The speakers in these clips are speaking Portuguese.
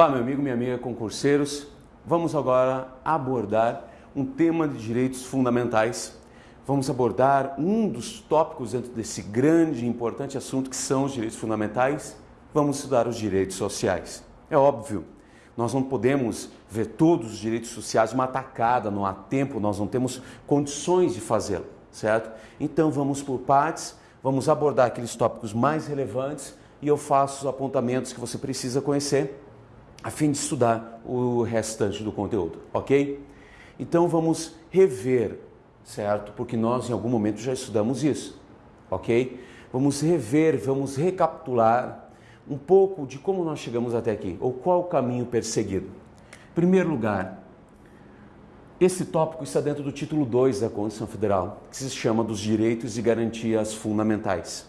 Olá, meu amigo, minha amiga concurseiros. Vamos agora abordar um tema de direitos fundamentais. Vamos abordar um dos tópicos dentro desse grande e importante assunto que são os direitos fundamentais. Vamos estudar os direitos sociais. É óbvio, nós não podemos ver todos os direitos sociais uma atacada, não há tempo, nós não temos condições de fazê-lo, certo? Então vamos por partes, vamos abordar aqueles tópicos mais relevantes e eu faço os apontamentos que você precisa conhecer a fim de estudar o restante do conteúdo, ok? Então vamos rever, certo? Porque nós em algum momento já estudamos isso, ok? Vamos rever, vamos recapitular um pouco de como nós chegamos até aqui, ou qual o caminho perseguido. Em primeiro lugar, esse tópico está dentro do título 2 da Constituição Federal, que se chama dos Direitos e Garantias Fundamentais.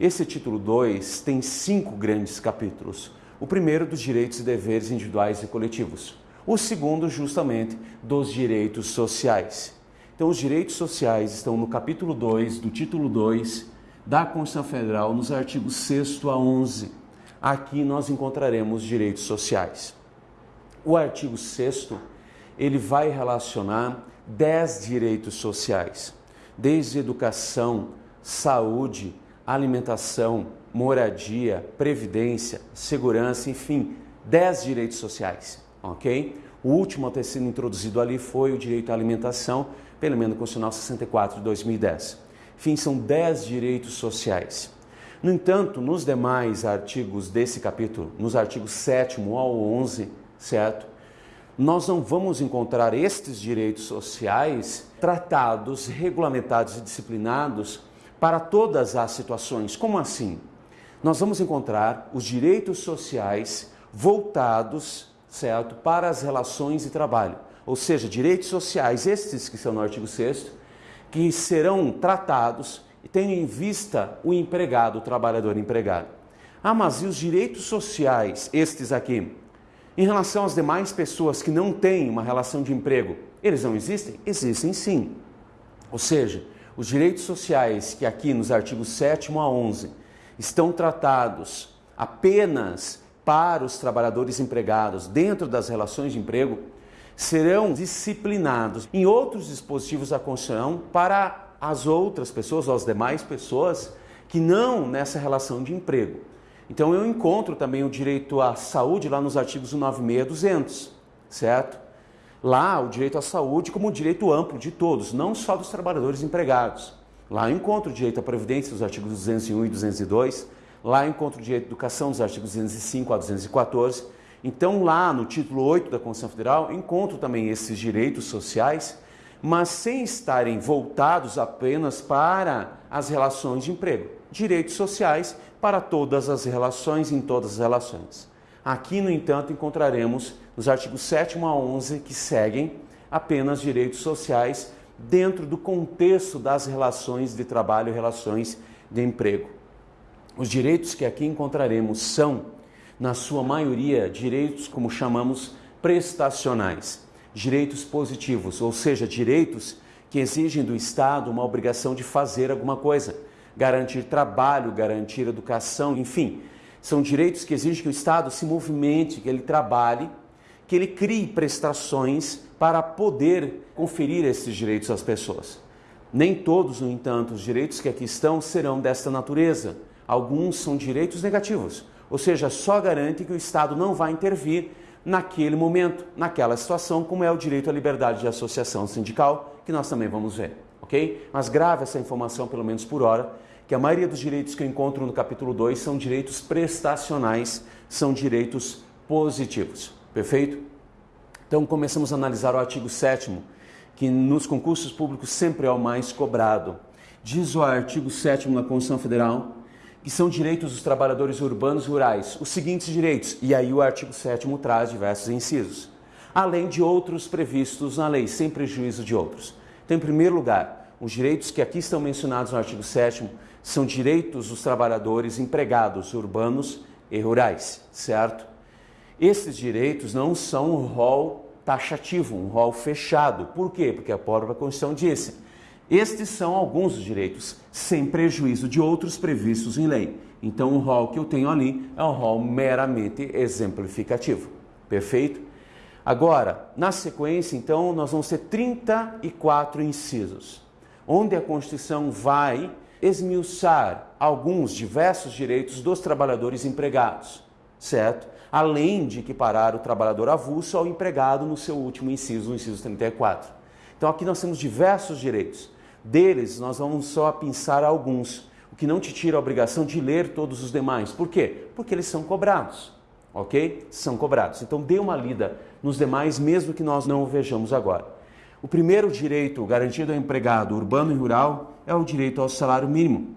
Esse título 2 tem cinco grandes capítulos o primeiro dos direitos e deveres individuais e coletivos. O segundo, justamente, dos direitos sociais. Então, os direitos sociais estão no capítulo 2, do título 2 da Constituição Federal, nos artigos 6 a 11. Aqui nós encontraremos direitos sociais. O artigo 6 ele vai relacionar 10 direitos sociais, desde educação, saúde, alimentação, moradia, previdência, segurança, enfim, 10 direitos sociais, ok? O último a ter sido introduzido ali foi o direito à alimentação, pelo menos Constitucional 64 de 2010. Enfim, são 10 direitos sociais. No entanto, nos demais artigos desse capítulo, nos artigos 7 ao 11, certo? Nós não vamos encontrar estes direitos sociais tratados, regulamentados e disciplinados para todas as situações. Como assim? Nós vamos encontrar os direitos sociais voltados, certo, para as relações de trabalho. Ou seja, direitos sociais, estes que são no artigo 6 que serão tratados tendo em vista o empregado, o trabalhador empregado. Ah, mas e os direitos sociais, estes aqui? Em relação às demais pessoas que não têm uma relação de emprego, eles não existem? Existem sim. Ou seja, os direitos sociais que aqui nos artigos 7 a 11 estão tratados apenas para os trabalhadores empregados dentro das relações de emprego, serão disciplinados em outros dispositivos da Constituição para as outras pessoas, ou as demais pessoas que não nessa relação de emprego. Então eu encontro também o direito à saúde lá nos artigos 196 e 200, certo? Lá o direito à saúde como direito amplo de todos, não só dos trabalhadores empregados. Lá eu encontro o direito à previdência, os artigos 201 e 202. Lá eu encontro o direito à educação, dos artigos 205 a 214. Então, lá no título 8 da Constituição Federal, encontro também esses direitos sociais, mas sem estarem voltados apenas para as relações de emprego. Direitos sociais para todas as relações, em todas as relações. Aqui, no entanto, encontraremos nos artigos 7 a 11 que seguem apenas direitos sociais dentro do contexto das relações de trabalho relações de emprego. Os direitos que aqui encontraremos são, na sua maioria, direitos como chamamos prestacionais, direitos positivos, ou seja, direitos que exigem do Estado uma obrigação de fazer alguma coisa, garantir trabalho, garantir educação, enfim, são direitos que exigem que o Estado se movimente, que ele trabalhe, que ele crie prestações para poder conferir esses direitos às pessoas. Nem todos, no entanto, os direitos que aqui estão serão desta natureza. Alguns são direitos negativos, ou seja, só garante que o Estado não vai intervir naquele momento, naquela situação, como é o direito à liberdade de associação sindical, que nós também vamos ver, ok? Mas grave essa informação, pelo menos por hora, que a maioria dos direitos que eu encontro no capítulo 2 são direitos prestacionais, são direitos positivos, perfeito? Então começamos a analisar o artigo 7 que nos concursos públicos sempre é o mais cobrado. Diz o artigo 7 da Constituição Federal que são direitos dos trabalhadores urbanos e rurais, os seguintes direitos, e aí o artigo 7 traz diversos incisos, além de outros previstos na lei, sem prejuízo de outros. Então, em primeiro lugar, os direitos que aqui estão mencionados no artigo 7 são direitos dos trabalhadores empregados urbanos e rurais, certo? Esses direitos não são um rol taxativo, um rol fechado. Por quê? Porque a própria Constituição disse: estes são alguns dos direitos, sem prejuízo de outros previstos em lei. Então, o rol que eu tenho ali é um rol meramente exemplificativo. Perfeito? Agora, na sequência, então, nós vamos ter 34 incisos, onde a Constituição vai esmiuçar alguns diversos direitos dos trabalhadores empregados, certo? Além de equiparar o trabalhador avulso ao empregado no seu último inciso, no inciso 34. Então aqui nós temos diversos direitos. Deles, nós vamos só pensar alguns, o que não te tira a obrigação de ler todos os demais. Por quê? Porque eles são cobrados, ok? São cobrados. Então dê uma lida nos demais, mesmo que nós não o vejamos agora. O primeiro direito garantido ao empregado urbano e rural é o direito ao salário mínimo,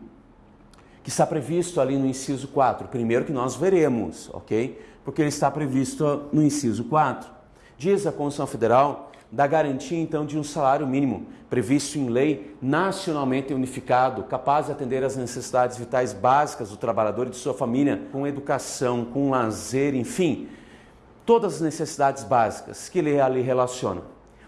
que está previsto ali no inciso 4. Primeiro que nós veremos, ok? Porque ele está previsto no inciso 4. Diz a Constituição Federal da garantia então de um salário mínimo previsto em lei nacionalmente unificado, capaz de atender às necessidades vitais básicas do trabalhador e de sua família, com educação, com lazer, enfim, todas as necessidades básicas que ele ali relaciona.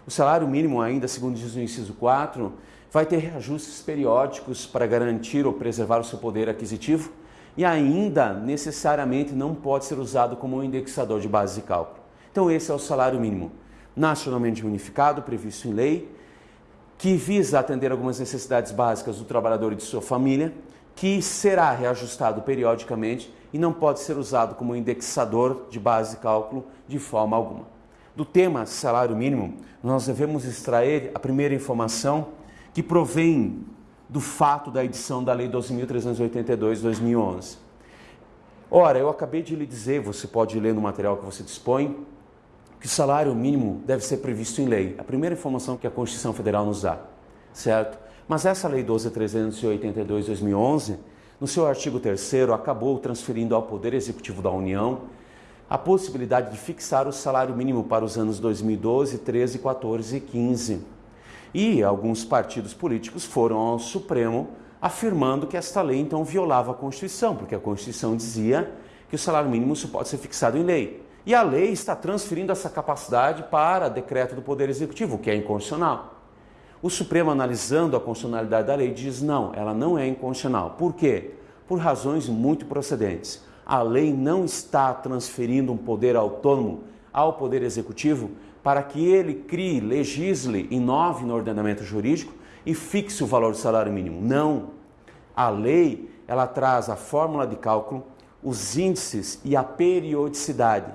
O salário mínimo, ainda segundo diz no inciso 4, vai ter reajustes periódicos para garantir ou preservar o seu poder aquisitivo e ainda necessariamente não pode ser usado como um indexador de base de cálculo. Então esse é o salário mínimo nacionalmente unificado, previsto em lei, que visa atender algumas necessidades básicas do trabalhador e de sua família, que será reajustado periodicamente e não pode ser usado como indexador de base de cálculo de forma alguma. Do tema salário mínimo, nós devemos extrair a primeira informação que provém do fato da edição da Lei 12.382 de 2011. Ora, eu acabei de lhe dizer, você pode ler no material que você dispõe, que o salário mínimo deve ser previsto em lei. A primeira informação que a Constituição Federal nos dá, certo? Mas essa Lei 12.382 de 2011, no seu artigo 3 acabou transferindo ao Poder Executivo da União a possibilidade de fixar o salário mínimo para os anos 2012, 13, 14 e 15. E alguns partidos políticos foram ao Supremo afirmando que esta lei então violava a Constituição, porque a Constituição dizia que o salário mínimo pode ser fixado em lei. E a lei está transferindo essa capacidade para decreto do Poder Executivo, que é inconstitucional. O Supremo, analisando a constitucionalidade da lei, diz não, ela não é inconstitucional. Por quê? Por razões muito procedentes. A lei não está transferindo um poder autônomo ao Poder Executivo para que ele crie, legisle, inove no ordenamento jurídico e fixe o valor do salário mínimo. Não. A lei, ela traz a fórmula de cálculo, os índices e a periodicidade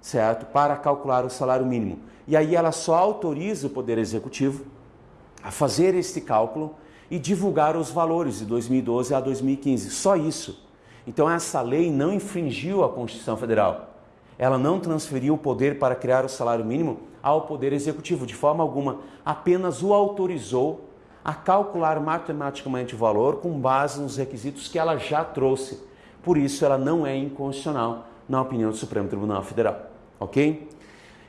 certo? Para calcular o salário mínimo. E aí ela só autoriza o Poder Executivo a fazer este cálculo e divulgar os valores de 2012 a 2015. Só isso. Então essa lei não infringiu a Constituição Federal. Ela não transferiu o poder para criar o salário mínimo ao Poder Executivo de forma alguma, apenas o autorizou a calcular matematicamente o valor com base nos requisitos que ela já trouxe. Por isso ela não é inconstitucional na opinião do Supremo Tribunal Federal ok?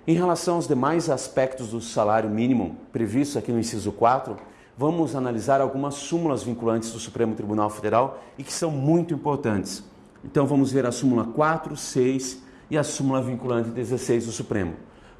Em relação aos demais aspectos do salário mínimo previsto aqui no inciso 4, vamos analisar algumas súmulas vinculantes do Supremo Tribunal Federal e que são muito importantes. Então vamos ver a súmula 4, 6 e a súmula vinculante 16 do Supremo.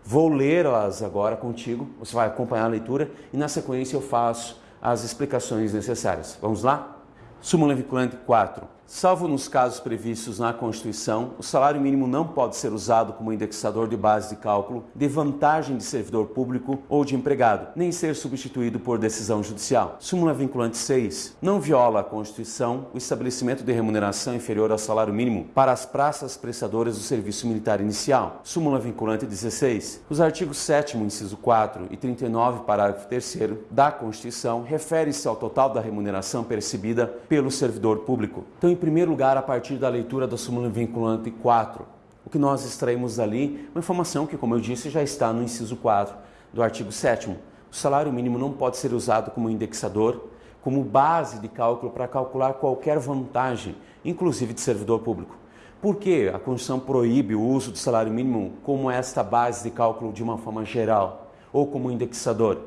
Vou lê-las agora contigo, você vai acompanhar a leitura e na sequência eu faço as explicações necessárias. Vamos lá? Súmula vinculante 4. Salvo nos casos previstos na Constituição, o salário mínimo não pode ser usado como indexador de base de cálculo de vantagem de servidor público ou de empregado, nem ser substituído por decisão judicial. Súmula vinculante 6. Não viola a Constituição o estabelecimento de remuneração inferior ao salário mínimo para as praças prestadoras do serviço militar inicial. Súmula vinculante 16. Os artigos 7 inciso 4 e 39, parágrafo 3 da Constituição refere-se ao total da remuneração percebida pelo servidor público. Então, em primeiro lugar, a partir da leitura da súmula vinculante 4. O que nós extraímos dali, uma informação que, como eu disse, já está no inciso 4 do artigo 7 O salário mínimo não pode ser usado como indexador, como base de cálculo para calcular qualquer vantagem, inclusive de servidor público. Por que a Constituição proíbe o uso do salário mínimo como esta base de cálculo de uma forma geral ou como indexador?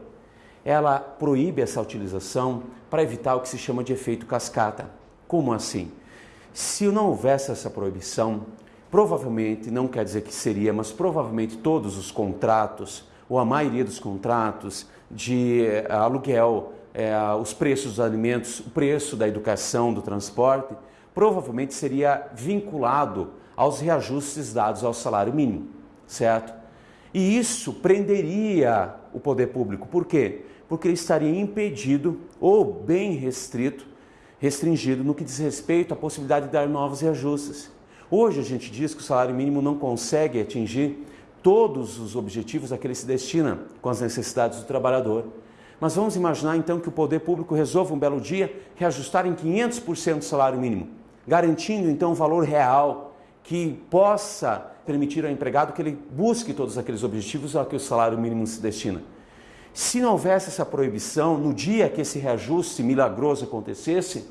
Ela proíbe essa utilização para evitar o que se chama de efeito cascata. Como assim? Se não houvesse essa proibição, provavelmente, não quer dizer que seria, mas provavelmente todos os contratos, ou a maioria dos contratos de eh, aluguel, eh, os preços dos alimentos, o preço da educação, do transporte, provavelmente seria vinculado aos reajustes dados ao salário mínimo. certo? E isso prenderia o poder público. Por quê? Porque ele estaria impedido ou bem restrito, restringido no que diz respeito à possibilidade de dar novos reajustes. Hoje a gente diz que o salário mínimo não consegue atingir todos os objetivos a que ele se destina com as necessidades do trabalhador. Mas vamos imaginar então que o poder público resolva um belo dia reajustar em 500% o salário mínimo, garantindo então um valor real que possa permitir ao empregado que ele busque todos aqueles objetivos a que o salário mínimo se destina. Se não houvesse essa proibição, no dia que esse reajuste milagroso acontecesse,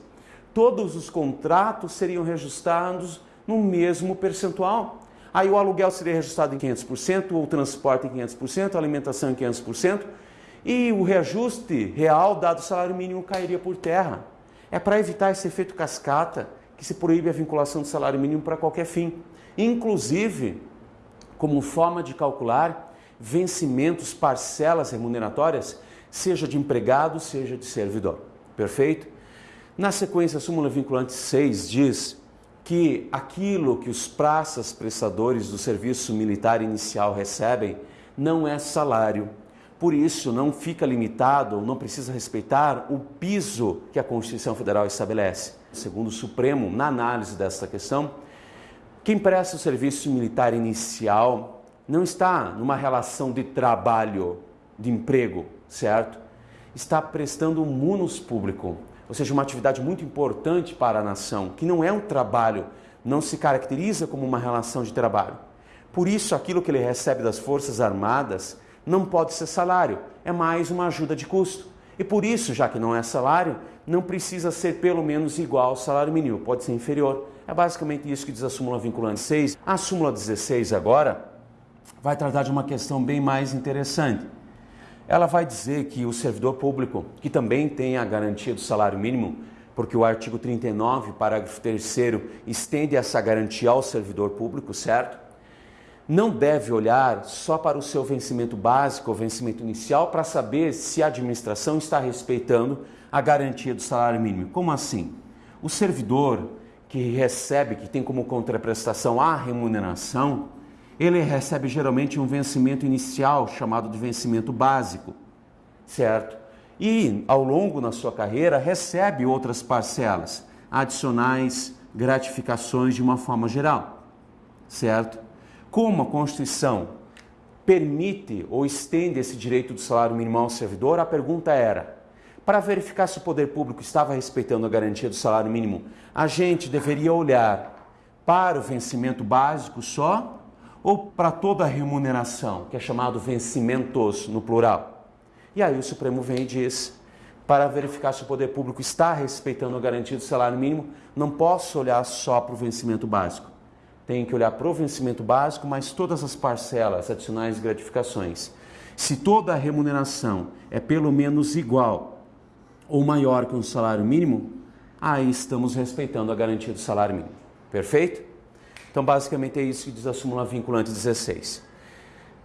todos os contratos seriam reajustados no mesmo percentual. Aí o aluguel seria reajustado em 500%, o transporte em 500%, a alimentação em 500%, e o reajuste real dado o salário mínimo cairia por terra. É para evitar esse efeito cascata que se proíbe a vinculação do salário mínimo para qualquer fim, inclusive como forma de calcular vencimentos, parcelas remuneratórias, seja de empregado, seja de servidor. Perfeito? Na sequência, a súmula vinculante 6 diz que aquilo que os praças prestadores do serviço militar inicial recebem não é salário. Por isso, não fica limitado, não precisa respeitar o piso que a Constituição Federal estabelece. Segundo o Supremo, na análise desta questão, quem presta o serviço militar inicial não está numa relação de trabalho, de emprego, certo? Está prestando um munus público, ou seja, uma atividade muito importante para a nação, que não é um trabalho, não se caracteriza como uma relação de trabalho. Por isso, aquilo que ele recebe das Forças Armadas não pode ser salário, é mais uma ajuda de custo. E por isso, já que não é salário, não precisa ser pelo menos igual ao salário mínimo, pode ser inferior. É basicamente isso que diz a súmula vinculante 6. A súmula 16 agora vai tratar de uma questão bem mais interessante. Ela vai dizer que o servidor público, que também tem a garantia do salário mínimo, porque o artigo 39, parágrafo 3 estende essa garantia ao servidor público, certo? Não deve olhar só para o seu vencimento básico ou vencimento inicial para saber se a administração está respeitando a garantia do salário mínimo. Como assim? O servidor que recebe, que tem como contraprestação a remuneração, ele recebe geralmente um vencimento inicial chamado de vencimento básico, certo? E ao longo na sua carreira recebe outras parcelas adicionais, gratificações de uma forma geral, certo? Como a Constituição permite ou estende esse direito do salário mínimo ao servidor, a pergunta era: para verificar se o poder público estava respeitando a garantia do salário mínimo, a gente deveria olhar para o vencimento básico só ou para toda a remuneração, que é chamado vencimentos no plural. E aí o Supremo vem e diz: para verificar se o poder público está respeitando a garantia do salário mínimo, não posso olhar só para o vencimento básico. Tenho que olhar para o vencimento básico, mas todas as parcelas, adicionais gratificações. Se toda a remuneração é pelo menos igual ou maior que um salário mínimo, aí estamos respeitando a garantia do salário mínimo. Perfeito? Então, basicamente é isso que diz a súmula vinculante 16.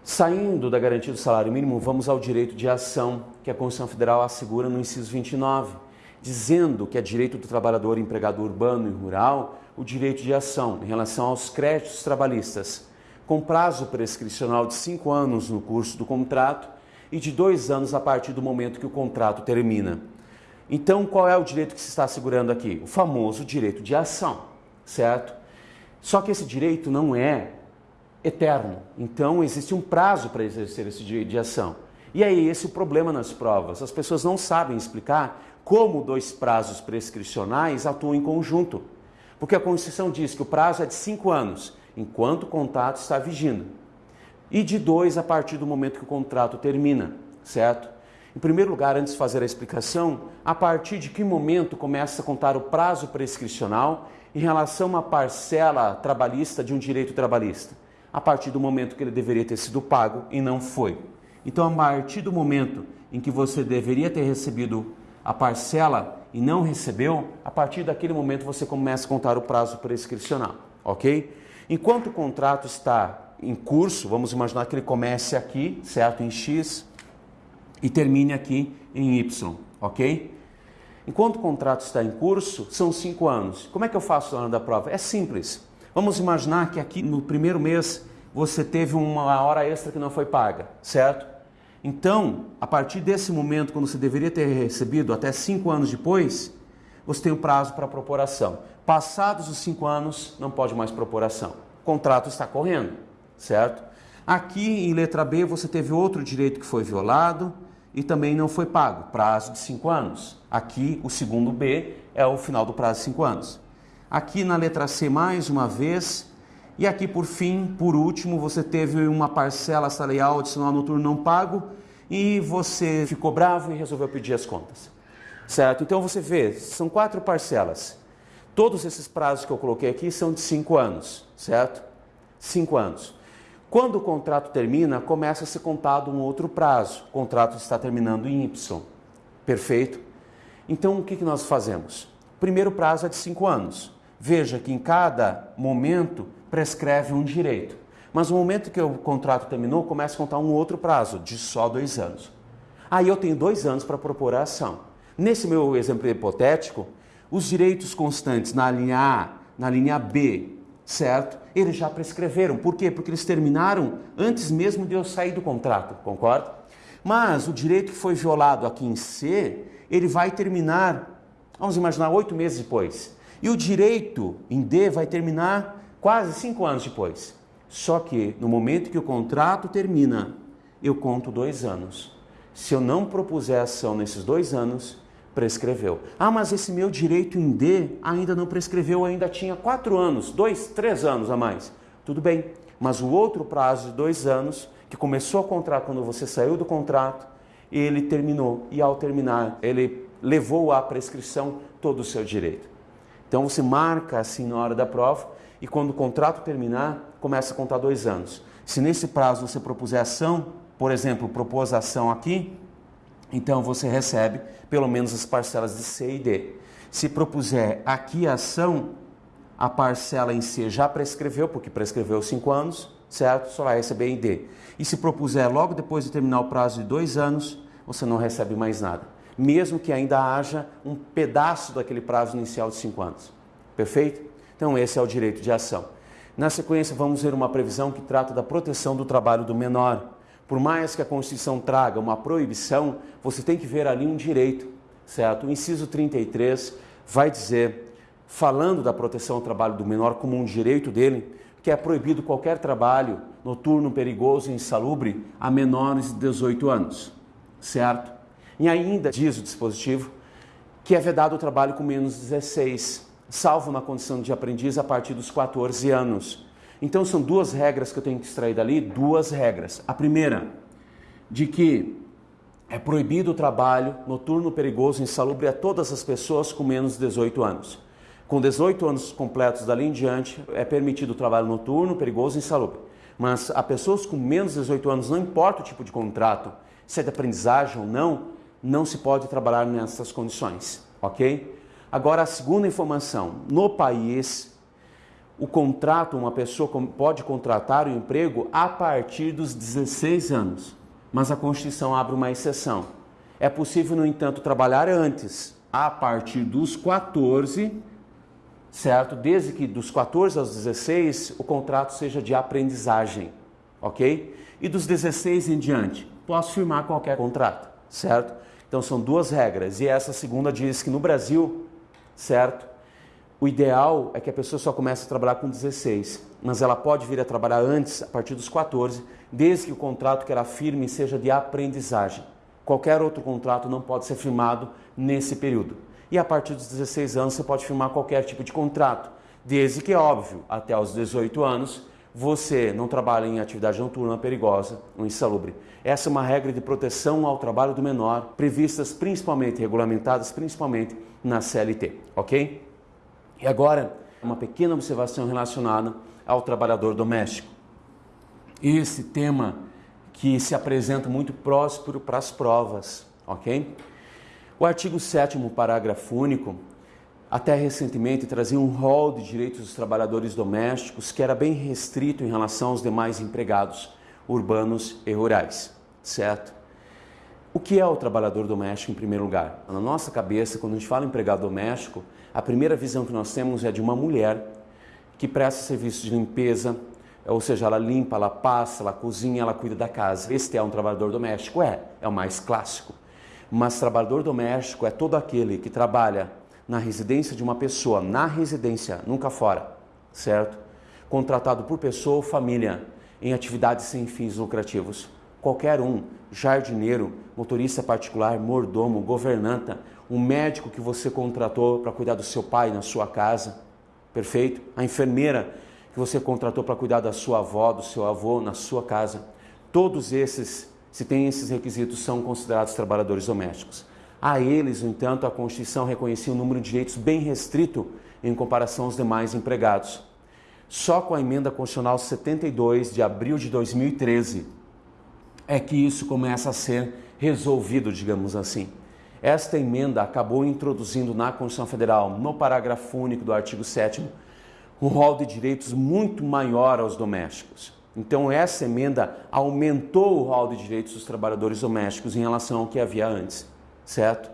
Saindo da garantia do salário mínimo, vamos ao direito de ação que a Constituição Federal assegura no inciso 29, dizendo que é direito do trabalhador empregado urbano e rural o direito de ação em relação aos créditos trabalhistas, com prazo prescricional de cinco anos no curso do contrato e de dois anos a partir do momento que o contrato termina. Então, qual é o direito que se está assegurando aqui? O famoso direito de ação, certo? Só que esse direito não é eterno. Então, existe um prazo para exercer esse direito de ação. E é esse o problema nas provas. As pessoas não sabem explicar como dois prazos prescricionais atuam em conjunto. Porque a Constituição diz que o prazo é de cinco anos, enquanto o contrato está vigindo. E de dois a partir do momento que o contrato termina, certo? Em primeiro lugar, antes de fazer a explicação, a partir de que momento começa a contar o prazo prescricional em relação a uma parcela trabalhista de um direito trabalhista, a partir do momento que ele deveria ter sido pago e não foi. Então, a partir do momento em que você deveria ter recebido a parcela e não recebeu, a partir daquele momento você começa a contar o prazo prescricional, ok? Enquanto o contrato está em curso, vamos imaginar que ele comece aqui, certo? Em X e termine aqui em Y, ok? Enquanto o contrato está em curso, são cinco anos. Como é que eu faço na hora da prova? É simples. Vamos imaginar que aqui no primeiro mês você teve uma hora extra que não foi paga, certo? Então, a partir desse momento, quando você deveria ter recebido até cinco anos depois, você tem o um prazo para propor ação. Passados os cinco anos, não pode mais propor ação. O contrato está correndo, certo? Aqui em letra B, você teve outro direito que foi violado e também não foi pago, prazo de cinco anos. Aqui, o segundo B é o final do prazo de cinco anos. Aqui na letra C, mais uma vez, e aqui, por fim, por último, você teve uma parcela salarial adicional noturno não pago e você ficou bravo e resolveu pedir as contas. Certo? Então você vê, são quatro parcelas. Todos esses prazos que eu coloquei aqui são de cinco anos, certo? Cinco anos. Quando o contrato termina, começa a ser contado um outro prazo. O contrato está terminando em Y. Perfeito? Então o que, nós fazemos? O primeiro prazo é de cinco anos. Veja que em cada momento prescreve um direito. Mas no momento que o contrato terminou, começa a contar um outro prazo, de só dois anos. Aí eu tenho dois anos para propor a ação. Nesse meu exemplo hipotético, os direitos constantes na linha A, na linha B, certo? Eles já prescreveram. Por quê? Porque eles terminaram antes mesmo de eu sair do contrato, concorda? Mas o direito que foi violado aqui em C, ele vai terminar, vamos imaginar, oito meses depois. E o direito em D vai terminar quase cinco anos depois. Só que no momento que o contrato termina, eu conto dois anos. Se eu não propuser ação nesses dois anos, prescreveu. Ah, mas esse meu direito em D ainda não prescreveu, ainda tinha quatro anos, dois, três anos a mais. Tudo bem, mas o outro prazo de dois anos, que começou a contrato quando você saiu do contrato, ele terminou. E ao terminar, ele levou à prescrição todo o seu direito. Então você marca assim na hora da prova e quando o contrato terminar, começa a contar dois anos. Se nesse prazo você propuser ação, por exemplo, propôs ação aqui, então você recebe pelo menos as parcelas de C e D. Se propuser aqui a ação, a parcela em C já prescreveu, porque prescreveu cinco anos, certo? Só vai receber em D. E se propuser logo depois de terminar o prazo de dois anos, você não recebe mais nada. Mesmo que ainda haja um pedaço daquele prazo inicial de cinco anos. Perfeito? Então, esse é o direito de ação. Na sequência, vamos ver uma previsão que trata da proteção do trabalho do menor. Por mais que a Constituição traga uma proibição, você tem que ver ali um direito, certo? O inciso 33 vai dizer, falando da proteção ao trabalho do menor como um direito dele, que é proibido qualquer trabalho noturno, perigoso e insalubre a menores de 18 anos, certo? E ainda diz o dispositivo que é vedado o trabalho com menos de 16 salvo na condição de aprendiz a partir dos 14 anos. Então são duas regras que eu tenho que extrair dali, duas regras. A primeira, de que é proibido o trabalho noturno, perigoso, insalubre a todas as pessoas com menos de 18 anos. Com 18 anos completos dali em diante, é permitido o trabalho noturno, perigoso e insalubre. Mas a pessoas com menos de 18 anos, não importa o tipo de contrato, se é de aprendizagem ou não, não se pode trabalhar nessas condições, ok? Agora, a segunda informação: no país, o contrato, uma pessoa pode contratar o emprego a partir dos 16 anos, mas a Constituição abre uma exceção. É possível, no entanto, trabalhar antes, a partir dos 14, certo? Desde que dos 14 aos 16 o contrato seja de aprendizagem, ok? E dos 16 em diante, posso firmar qualquer contrato, certo? Então são duas regras, e essa segunda diz que no Brasil certo? O ideal é que a pessoa só comece a trabalhar com 16, mas ela pode vir a trabalhar antes, a partir dos 14, desde que o contrato que ela firme seja de aprendizagem. Qualquer outro contrato não pode ser firmado nesse período. E a partir dos 16 anos você pode firmar qualquer tipo de contrato, desde que, óbvio, até os 18 anos você não trabalha em atividade noturna perigosa ou insalubre. Essa é uma regra de proteção ao trabalho do menor, previstas principalmente, regulamentadas principalmente na CLT, ok? E agora, uma pequena observação relacionada ao trabalhador doméstico. Esse tema que se apresenta muito próspero para as provas, ok? O artigo 7 parágrafo único até recentemente trazia um rol de direitos dos trabalhadores domésticos que era bem restrito em relação aos demais empregados urbanos e rurais, certo? O que é o trabalhador doméstico em primeiro lugar? Na nossa cabeça, quando a gente fala em empregado doméstico, a primeira visão que nós temos é de uma mulher que presta serviços de limpeza, ou seja, ela limpa, ela passa, ela cozinha, ela cuida da casa. Este é um trabalhador doméstico? É, é o mais clássico. Mas trabalhador doméstico é todo aquele que trabalha na residência de uma pessoa, na residência, nunca fora, certo? Contratado por pessoa ou família em atividades sem fins lucrativos. Qualquer um, jardineiro, motorista particular, mordomo, governanta, um médico que você contratou para cuidar do seu pai na sua casa, perfeito? A enfermeira que você contratou para cuidar da sua avó, do seu avô na sua casa. Todos esses, se têm esses requisitos, são considerados trabalhadores domésticos. A eles, no entanto, a Constituição reconhecia um número de direitos bem restrito em comparação aos demais empregados. Só com a emenda constitucional 72 de abril de 2013 é que isso começa a ser resolvido, digamos assim. Esta emenda acabou introduzindo na Constituição Federal, no parágrafo único do artigo 7 um rol de direitos muito maior aos domésticos. Então essa emenda aumentou o rol de direitos dos trabalhadores domésticos em relação ao que havia antes certo?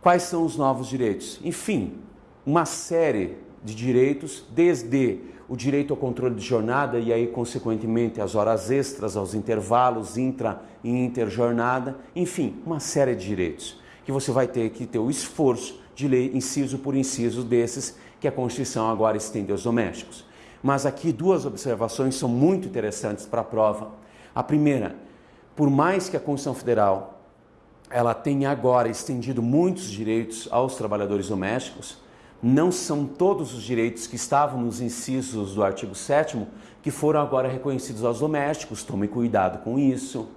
Quais são os novos direitos? Enfim, uma série de direitos, desde o direito ao controle de jornada e aí, consequentemente, as horas extras, aos intervalos intra e interjornada, enfim, uma série de direitos que você vai ter que ter o esforço de ler inciso por inciso desses que a Constituição agora estende aos domésticos. Mas aqui duas observações são muito interessantes para a prova. A primeira, por mais que a Constituição Federal ela tem agora estendido muitos direitos aos trabalhadores domésticos, não são todos os direitos que estavam nos incisos do artigo 7 que foram agora reconhecidos aos domésticos. Tome cuidado com isso.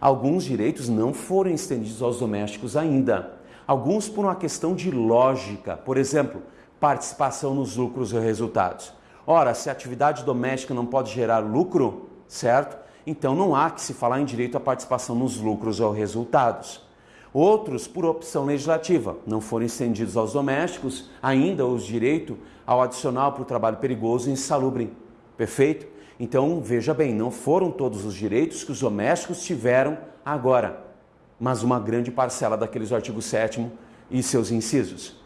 Alguns direitos não foram estendidos aos domésticos ainda. Alguns por uma questão de lógica. Por exemplo, participação nos lucros e resultados. Ora, se a atividade doméstica não pode gerar lucro, certo? Então não há que se falar em direito à participação nos lucros ou resultados. Outros, por opção legislativa, não foram estendidos aos domésticos ainda os direitos ao adicional para o trabalho perigoso e insalubre. Perfeito? Então, veja bem, não foram todos os direitos que os domésticos tiveram agora, mas uma grande parcela daqueles artigo 7 e seus incisos.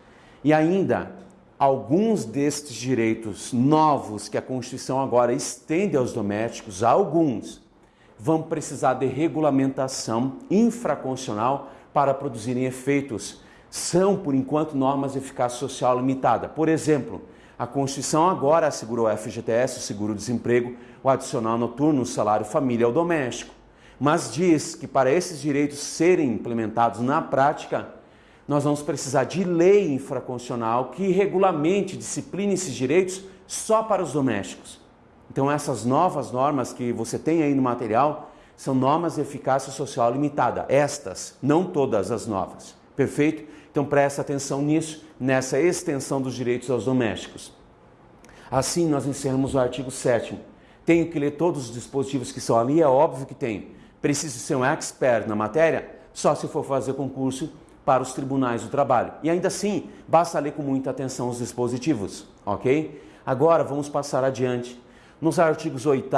E ainda, alguns destes direitos novos que a Constituição agora estende aos domésticos, alguns vão precisar de regulamentação infraconstitucional para produzirem efeitos. São, por enquanto, normas de eficácia social limitada. Por exemplo, a Constituição agora assegurou o FGTS, o seguro-desemprego, o adicional noturno, o salário família ao doméstico. Mas diz que para esses direitos serem implementados na prática, nós vamos precisar de lei infraconstitucional que regulamente, discipline esses direitos só para os domésticos. Então essas novas normas que você tem aí no material são normas de eficácia social limitada. Estas, não todas as novas. Perfeito? Então presta atenção nisso, nessa extensão dos direitos aos domésticos. Assim, nós encerramos o artigo 7 Tenho que ler todos os dispositivos que são ali? É óbvio que tenho. Preciso ser um expert na matéria? Só se for fazer concurso para os tribunais do trabalho. E ainda assim, basta ler com muita atenção os dispositivos, ok? Agora vamos passar adiante nos artigos 8,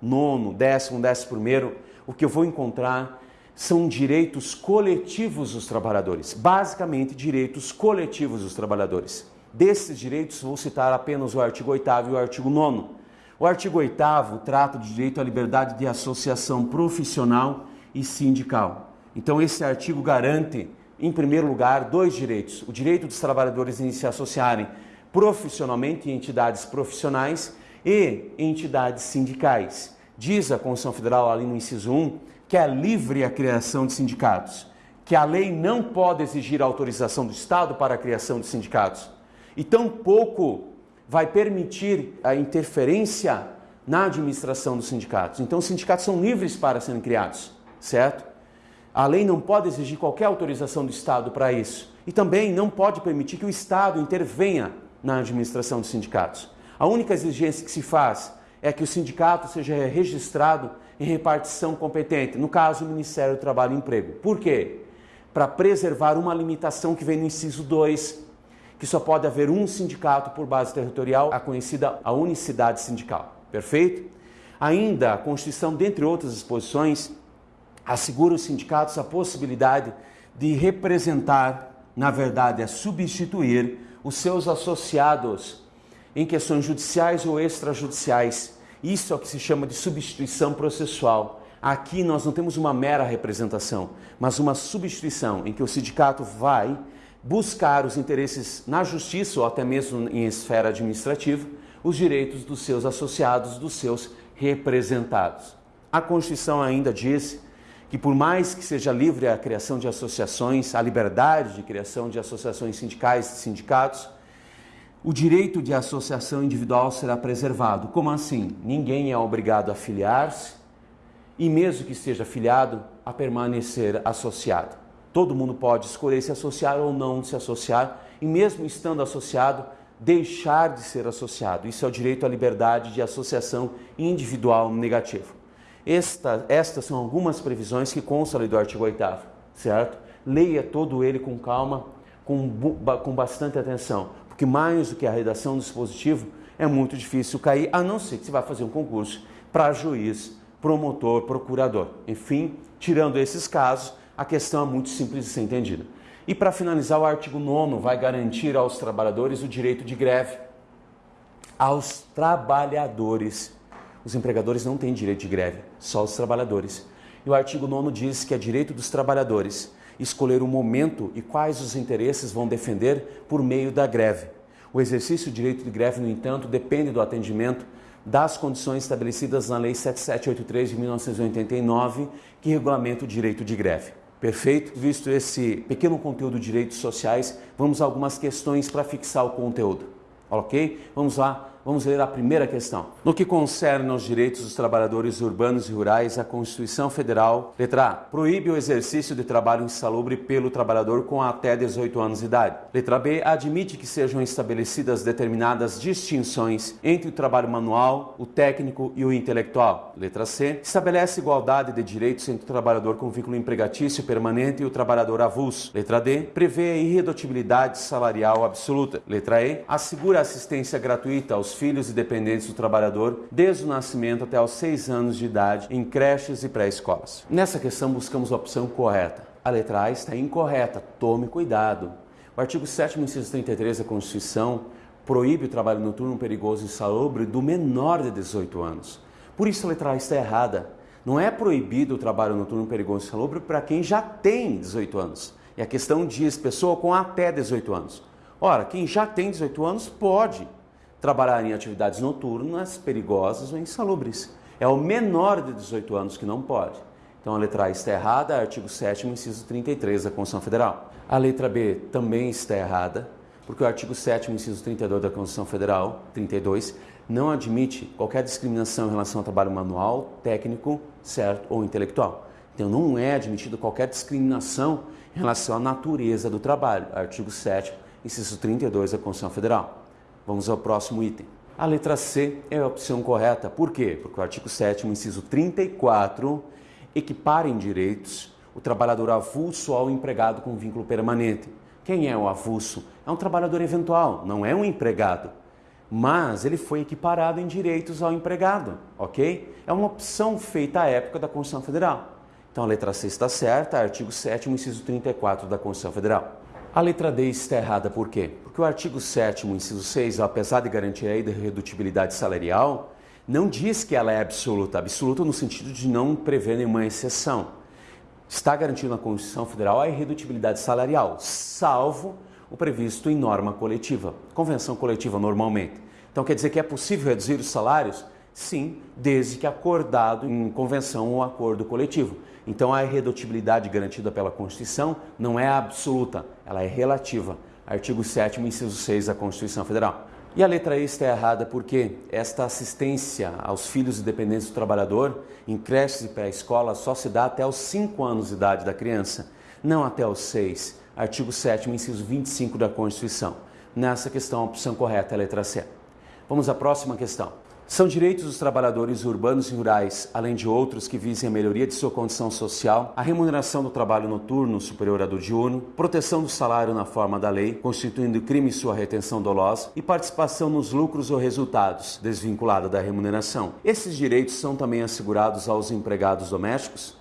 9, 10, 11, o que eu vou encontrar são direitos coletivos dos trabalhadores, basicamente direitos coletivos dos trabalhadores. Desses direitos, vou citar apenas o artigo 8 e o artigo 9. O artigo 8 trata do direito à liberdade de associação profissional e sindical. Então, esse artigo garante, em primeiro lugar, dois direitos: o direito dos trabalhadores em se associarem profissionalmente em entidades profissionais e entidades sindicais. Diz a Constituição Federal, ali no inciso 1, que é livre a criação de sindicatos, que a lei não pode exigir autorização do Estado para a criação de sindicatos e tampouco vai permitir a interferência na administração dos sindicatos. Então, os sindicatos são livres para serem criados, certo? A lei não pode exigir qualquer autorização do Estado para isso. E também não pode permitir que o Estado intervenha na administração dos sindicatos. A única exigência que se faz é que o sindicato seja registrado em repartição competente, no caso, o Ministério do Trabalho e Emprego. Por quê? Para preservar uma limitação que vem no inciso 2, que só pode haver um sindicato por base territorial, a conhecida a unicidade sindical. Perfeito? Ainda, a Constituição, dentre outras disposições, assegura aos sindicatos a possibilidade de representar, na verdade, a substituir os seus associados em questões judiciais ou extrajudiciais, Isso é o que se chama de substituição processual. Aqui nós não temos uma mera representação, mas uma substituição em que o sindicato vai buscar os interesses na justiça ou até mesmo em esfera administrativa, os direitos dos seus associados, dos seus representados. A Constituição ainda diz que por mais que seja livre a criação de associações, a liberdade de criação de associações sindicais e sindicatos, o direito de associação individual será preservado. Como assim? Ninguém é obrigado a filiar-se e, mesmo que esteja afiliado, a permanecer associado. Todo mundo pode escolher se associar ou não se associar, e mesmo estando associado, deixar de ser associado. Isso é o direito à liberdade de associação individual negativo. Esta, estas são algumas previsões que constam do artigo 8 certo? Leia todo ele com calma, com, com bastante atenção, porque mais do que a redação do dispositivo, é muito difícil cair, a não ser que você vá fazer um concurso para juiz, promotor, procurador. Enfim, tirando esses casos, a questão é muito simples de ser entendida. E para finalizar, o artigo 9 vai garantir aos trabalhadores o direito de greve. Aos trabalhadores os empregadores não têm direito de greve, só os trabalhadores. E o artigo 9 diz que é direito dos trabalhadores escolher o momento e quais os interesses vão defender por meio da greve. O exercício do direito de greve, no entanto, depende do atendimento das condições estabelecidas na Lei 7783 de 1989, que regulamenta o direito de greve. Perfeito? Visto esse pequeno conteúdo de direitos sociais, vamos a algumas questões para fixar o conteúdo. Ok? Vamos lá Vamos ler a primeira questão. No que concerne aos direitos dos trabalhadores urbanos e rurais, a Constituição Federal, letra A, proíbe o exercício de trabalho insalubre pelo trabalhador com até 18 anos de idade. Letra B, admite que sejam estabelecidas determinadas distinções entre o trabalho manual, o técnico e o intelectual. Letra C, estabelece igualdade de direitos entre o trabalhador com vínculo empregatício permanente e o trabalhador avulso. Letra D, prevê a irredutibilidade salarial absoluta. Letra E, assegura assistência gratuita aos filhos e dependentes do trabalhador desde o nascimento até aos seis anos de idade em creches e pré-escolas. Nessa questão buscamos a opção correta. A letra A está incorreta, tome cuidado. O artigo 7 inciso 33 da Constituição proíbe o trabalho noturno perigoso e insalubre do menor de 18 anos. Por isso a letra A está errada. Não é proibido o trabalho noturno perigoso e insalubre para quem já tem 18 anos. E a questão diz pessoa com até 18 anos. Ora, quem já tem 18 anos pode trabalhar em atividades noturnas, perigosas ou insalubres. É o menor de 18 anos que não pode. Então a letra A está errada, artigo 7 inciso 33 da Constituição Federal. A letra B também está errada, porque o artigo 7 inciso 32 da Constituição Federal, 32, não admite qualquer discriminação em relação ao trabalho manual, técnico, certo ou intelectual. Então não é admitido qualquer discriminação em relação à natureza do trabalho. Artigo 7 inciso 32 da Constituição Federal. Vamos ao próximo item. A letra C é a opção correta. Por quê? Porque o artigo 7 inciso 34, equipara em direitos o trabalhador avulso ao empregado com vínculo permanente. Quem é o avulso? É um trabalhador eventual, não é um empregado. Mas ele foi equiparado em direitos ao empregado, ok? É uma opção feita à época da Constituição Federal. Então a letra C está certa, artigo 7 inciso 34 da Constituição Federal. A letra D está errada por quê? Porque o artigo 7 inciso 6, apesar de garantir a irredutibilidade salarial, não diz que ela é absoluta. Absoluta no sentido de não prever nenhuma exceção. Está garantindo na Constituição Federal a irredutibilidade salarial, salvo o previsto em norma coletiva, convenção coletiva normalmente. Então quer dizer que é possível reduzir os salários? Sim, desde que acordado em convenção ou acordo coletivo. Então a irredutibilidade garantida pela Constituição não é absoluta, ela é relativa. Artigo 7 inciso 6 da Constituição Federal. E a letra E está errada porque esta assistência aos filhos e dependentes do trabalhador em creches e pré-escola só se dá até os 5 anos de idade da criança, não até os 6. Artigo 7 inciso 25 da Constituição. Nessa questão, a opção correta é a letra C. Vamos à próxima questão. São direitos dos trabalhadores urbanos e rurais, além de outros que visem a melhoria de sua condição social, a remuneração do trabalho noturno superior à do diurno, proteção do salário na forma da lei, constituindo crime sua retenção dolosa e participação nos lucros ou resultados, desvinculada da remuneração. Esses direitos são também assegurados aos empregados domésticos?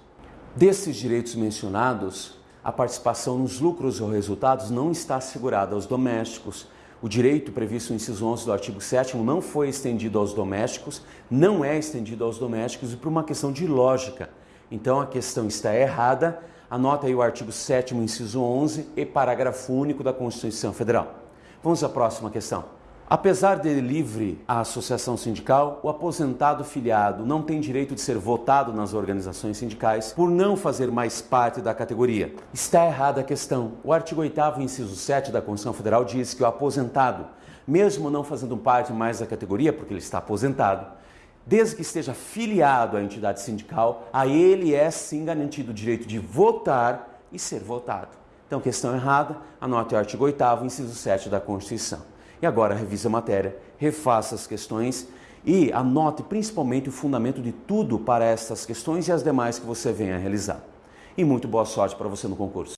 Desses direitos mencionados, a participação nos lucros ou resultados não está assegurada aos domésticos, O direito previsto no inciso 11 do artigo 7 não foi estendido aos domésticos, não é estendido aos domésticos e por uma questão de lógica. Então a questão está errada. Anota aí o artigo 7 inciso 11 e parágrafo único da Constituição Federal. Vamos à próxima questão. Apesar de livre a associação sindical, o aposentado filiado não tem direito de ser votado nas organizações sindicais por não fazer mais parte da categoria. Está errada a questão. O artigo 8 inciso 7 da Constituição Federal diz que o aposentado, mesmo não fazendo parte mais da categoria, porque ele está aposentado, desde que esteja filiado à entidade sindical, a ele é sim garantido o direito de votar e ser votado. Então, questão errada, anote o artigo 8 inciso 7 da Constituição. E agora revise a matéria, refaça as questões e anote principalmente o fundamento de tudo para estas questões e as demais que você venha a realizar. E muito boa sorte para você no concurso.